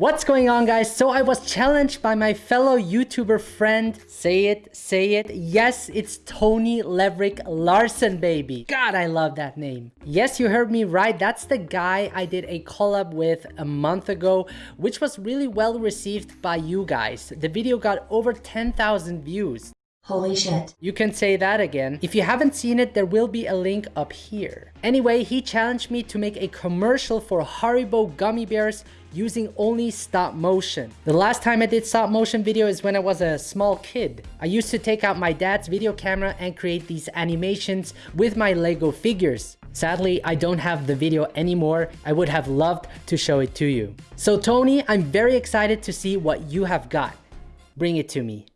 What's going on guys? So I was challenged by my fellow YouTuber friend. Say it, say it. Yes, it's Tony Leverick Larson, baby. God, I love that name. Yes, you heard me right. That's the guy I did a collab with a month ago, which was really well received by you guys. The video got over 10,000 views. Holy shit. You can say that again. If you haven't seen it, there will be a link up here. Anyway, he challenged me to make a commercial for Haribo gummy bears using only stop motion. The last time I did stop motion video is when I was a small kid. I used to take out my dad's video camera and create these animations with my Lego figures. Sadly, I don't have the video anymore. I would have loved to show it to you. So Tony, I'm very excited to see what you have got. Bring it to me.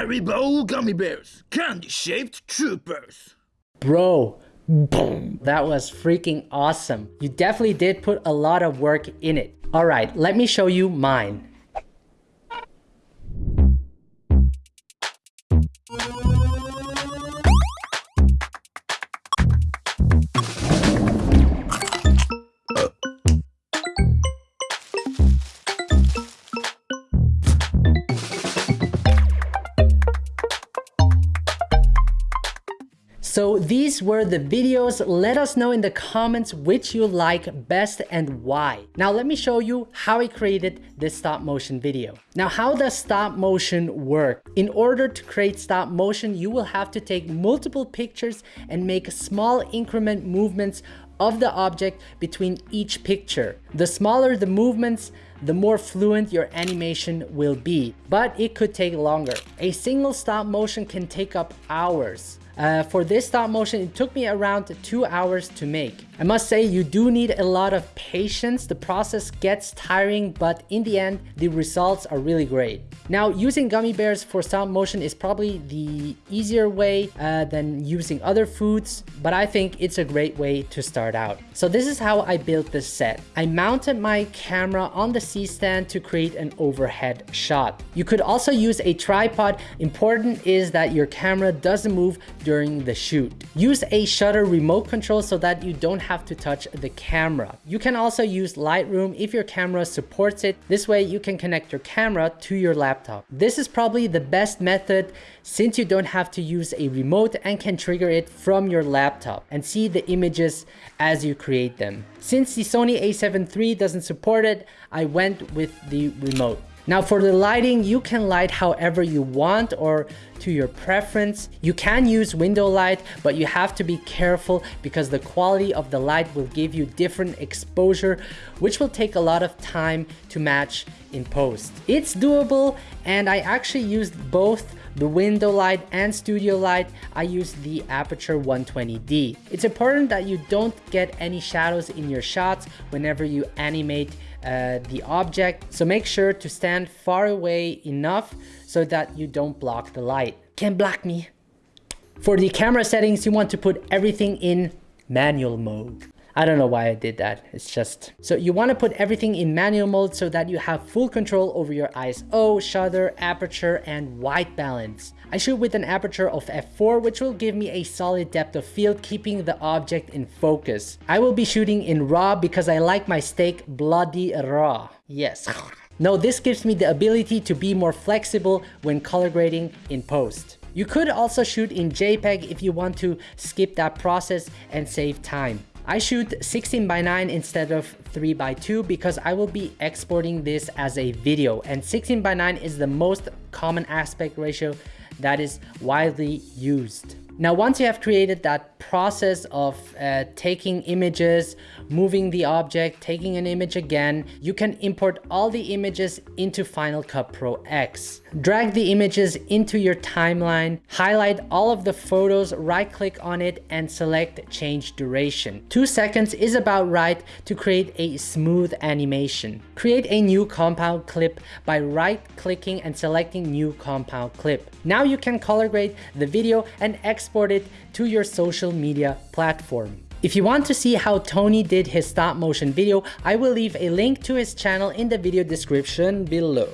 Haribo gummy bears, candy-shaped troopers. Bro, boom, that was freaking awesome. You definitely did put a lot of work in it. All right, let me show you mine. So these were the videos. Let us know in the comments which you like best and why. Now let me show you how I created this stop motion video. Now how does stop motion work? In order to create stop motion, you will have to take multiple pictures and make small increment movements of the object between each picture. The smaller the movements, the more fluent your animation will be, but it could take longer. A single stop motion can take up hours. Uh, for this stop motion, it took me around two hours to make. I must say you do need a lot of patience. The process gets tiring, but in the end, the results are really great. Now, using gummy bears for stop motion is probably the easier way uh, than using other foods, but I think it's a great way to start out. So this is how I built this set. I mounted my camera on the C-stand to create an overhead shot. You could also use a tripod. Important is that your camera doesn't move during the shoot. Use a shutter remote control so that you don't have to touch the camera. You can also use Lightroom if your camera supports it. This way you can connect your camera to your laptop. This is probably the best method since you don't have to use a remote and can trigger it from your laptop and see the images as you create them. Since the Sony a7 III doesn't support it, I went with the remote. Now for the lighting, you can light however you want or to your preference. You can use window light, but you have to be careful because the quality of the light will give you different exposure, which will take a lot of time to match in post. It's doable and I actually used both the window light and studio light, I use the Aputure 120D. It's important that you don't get any shadows in your shots whenever you animate uh, the object. So make sure to stand far away enough so that you don't block the light. Can't block me. For the camera settings, you want to put everything in manual mode. I don't know why I did that. It's just... So you want to put everything in manual mode so that you have full control over your ISO, oh, shutter, aperture, and white balance. I shoot with an aperture of f4 which will give me a solid depth of field keeping the object in focus. I will be shooting in RAW because I like my steak bloody raw. Yes. No, this gives me the ability to be more flexible when color grading in post. You could also shoot in JPEG if you want to skip that process and save time. I shoot 16 by 9 instead of 3 by 2 because I will be exporting this as a video and 16 by 9 is the most common aspect ratio that is widely used. Now, once you have created that process of uh, taking images, moving the object, taking an image again, you can import all the images into Final Cut Pro X. Drag the images into your timeline, highlight all of the photos, right click on it and select change duration. Two seconds is about right to create a smooth animation. Create a new compound clip by right clicking and selecting new compound clip. Now you can color grade the video and export it to your social media platform. If you want to see how Tony did his stop motion video, I will leave a link to his channel in the video description below.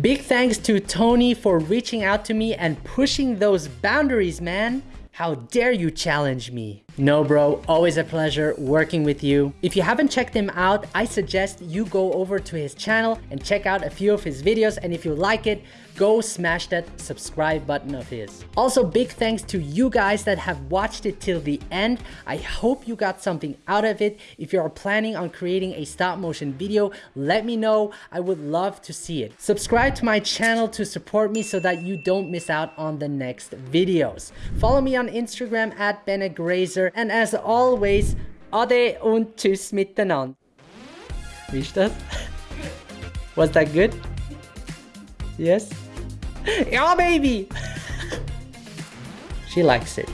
Big thanks to Tony for reaching out to me and pushing those boundaries, man. How dare you challenge me? No bro, always a pleasure working with you. If you haven't checked him out, I suggest you go over to his channel and check out a few of his videos and if you like it, go smash that subscribe button of his. Also big thanks to you guys that have watched it till the end. I hope you got something out of it. If you are planning on creating a stop motion video, let me know. I would love to see it. Subscribe to my channel to support me so that you don't miss out on the next videos. Follow me on Instagram at And as always, Ade und Tschüss miteinander. Wie ist das? Was that good? Yes? Yeah, baby! she likes it.